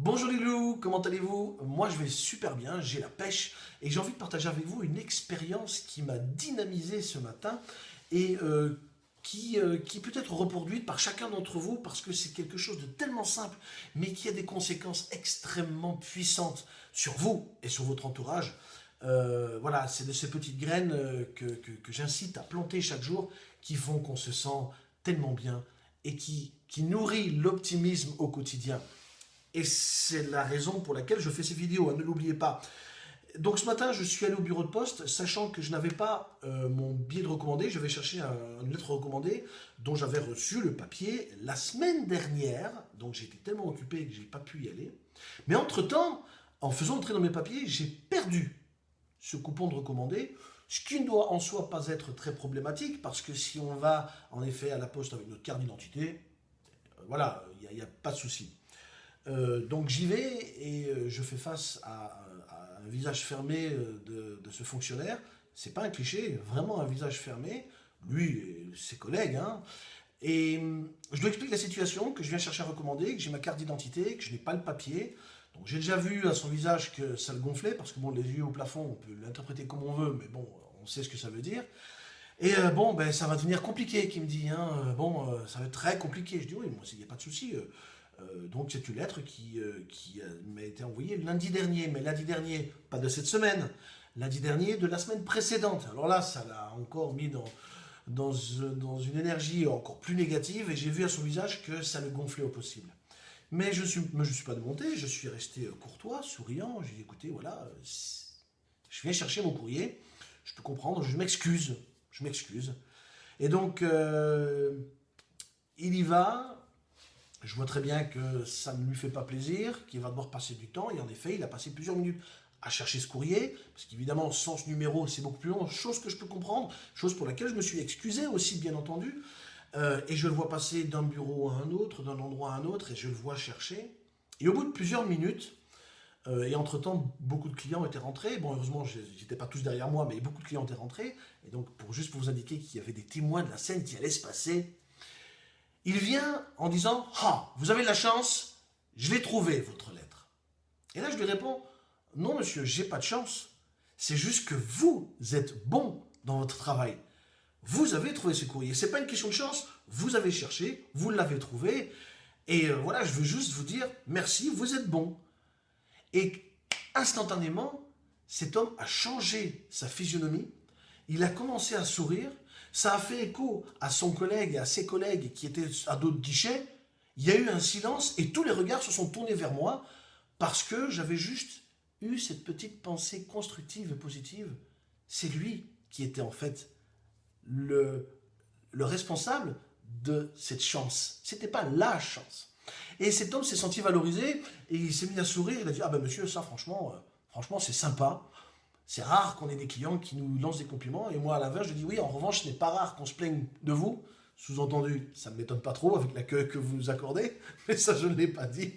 Bonjour les loups, comment allez-vous? Moi je vais super bien, j'ai la pêche et j'ai envie de partager avec vous une expérience qui m'a dynamisé ce matin et euh, qui, euh, qui peut être reproduite par chacun d'entre vous parce que c'est quelque chose de tellement simple mais qui a des conséquences extrêmement puissantes sur vous et sur votre entourage. Euh, voilà, c'est de ces petites graines que, j'incite à planter chaque jour qui font qu'on se sent tellement bien et qui nourrit l'optimisme au quotidien. Et c'est la raison pour laquelle je fais ces vidéos, hein, ne l'oubliez pas. Donc ce matin, je suis allé au bureau de poste, sachant que je n'avais pas euh, mon billet de recommandé. Je vais chercher une lettre recommandée dont j'avais reçu le papier la semaine dernière. Donc j'ai été tellement occupé que je n'ai pas pu y aller. Mais entre-temps, en faisant entrer dans mes papiers, j'ai perdu ce coupon de recommandé, ce qui ne doit en soi pas être très problématique, parce que si on va en effet à la poste avec notre carte d'identité, euh, voilà, il n'y a, a, pas de souci. Euh, donc j'y vais et euh, je fais face à, un visage fermé euh, de, ce fonctionnaire. C'est pas un cliché, vraiment un visage fermé, lui et ses collègues. Hein. Et je lui explique la situation, que je viens chercher à recommander, que j'ai ma carte d'identité, que je n'ai pas le papier. Donc j'ai déjà vu à son visage que ça le gonflait, parce que bon, les yeux au plafond, on peut l'interpréter comme on veut, mais bon, on sait ce que ça veut dire. Et bon, ben ça va devenir compliqué, qui me dit. Hein, bon, ça va être très compliqué. Je dis oui, moi, il n'y a pas de souci. Donc c'est une lettre qui, euh, qui m'a été envoyée lundi dernier, mais lundi dernier, pas de cette semaine, lundi dernier de la semaine précédente. Alors là, ça l'a encore mis dans, dans, une énergie encore plus négative, et j'ai vu à son visage que ça le gonflait au possible. Mais je ne suis, suis pas démonté, je suis resté courtois, souriant, j'ai dit écoutez, voilà, je viens chercher mon courrier, je peux comprendre, je m'excuse, je m'excuse. Et donc, euh, il y va, je vois très bien que ça ne lui fait pas plaisir, qu'il va devoir passer du temps, et en effet, il a passé plusieurs minutes à chercher ce courrier, parce qu'évidemment, sans ce numéro, c'est beaucoup plus long, chose que je peux comprendre, chose pour laquelle je me suis excusé aussi, bien entendu, euh, et je le vois passer d'un bureau à un autre, d'un endroit à un autre, et je le vois chercher, et au bout de plusieurs minutes, euh, et entre-temps, beaucoup de clients étaient rentrés, bon, heureusement, j'étais pas tous derrière moi, mais beaucoup de clients étaient rentrés, et donc, pour juste pour vous indiquer qu'il y avait des témoins de la scène qui allait se passer, il vient en disant « Ah, vous avez de la chance, je l'ai trouvé, votre lettre. » Et là, je lui réponds « Non, monsieur, j'ai pas de chance. C'est juste que vous êtes bon dans votre travail. Vous avez trouvé ce courrier. C'est pas une question de chance. Vous avez cherché, vous l'avez trouvé. Et euh, voilà, je veux juste vous dire merci, vous êtes bon. Et instantanément, cet homme a changé sa physionomie. Il a commencé à sourire. Ça a fait écho à son collègue et à ses collègues qui étaient à d'autres guichets. Il y a eu un silence et tous les regards se sont tournés vers moi parce que j'avais juste eu cette petite pensée constructive et positive. C'est lui qui était en fait le, le responsable de cette chance. C'était pas la chance. Et cet homme s'est senti valorisé et il s'est mis à sourire. Il a dit, ah ben monsieur, ça franchement, euh, franchement c'est sympa. C'est rare qu'on ait des clients qui nous lancent des compliments. Et moi, à l'inverse, je dis oui, en revanche, ce n'est pas rare qu'on se plaigne de vous. Sous-entendu, ça ne m'étonne pas trop avec l'accueil que vous nous accordez, mais ça, je ne l'ai pas dit.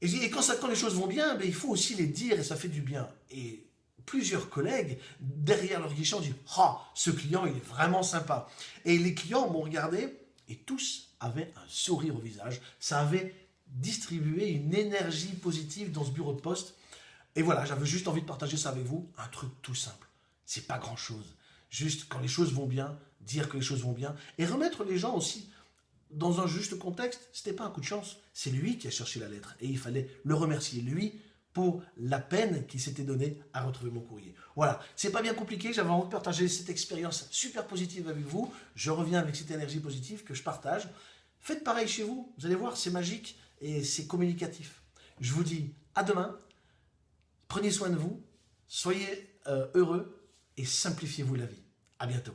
Et, quand, ça, quand les choses vont bien, ben, il faut aussi les dire et ça fait du bien. Et plusieurs collègues, derrière leur guichet, ont dit « Ah, ce client, il est vraiment sympa ». Et les clients m'ont regardé et tous avaient un sourire au visage. Ça avait distribué une énergie positive dans ce bureau de poste et voilà, j'avais juste envie de partager ça avec vous, un truc tout simple. C'est pas grand chose. Juste quand les choses vont bien, dire que les choses vont bien, et remettre les gens aussi dans un juste contexte. C'était pas un coup de chance, c'est lui qui a cherché la lettre, et il fallait le remercier, lui, pour la peine qu'il s'était donnée à retrouver mon courrier. Voilà, c'est pas bien compliqué, j'avais envie de partager cette expérience super positive avec vous. Je reviens avec cette énergie positive que je partage. Faites pareil chez vous, vous allez voir, c'est magique et c'est communicatif. Je vous dis à demain Prenez soin de vous, soyez euh, heureux et simplifiez-vous la vie. À bientôt.